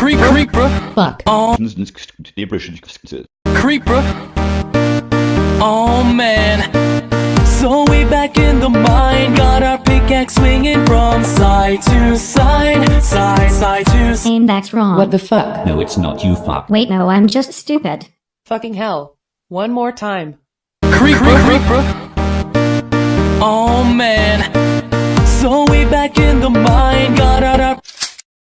Creep, creeper. Fuck. Oh, creeper. Oh man. So we back in the mine, got our pickaxe swinging from side to side, side, side to side. Aim that's wrong. What the fuck? No, it's not you fuck. Wait, no, I'm just stupid. Fucking hell. One more time. Creeper, creeper. Oh man. So we back in the mine,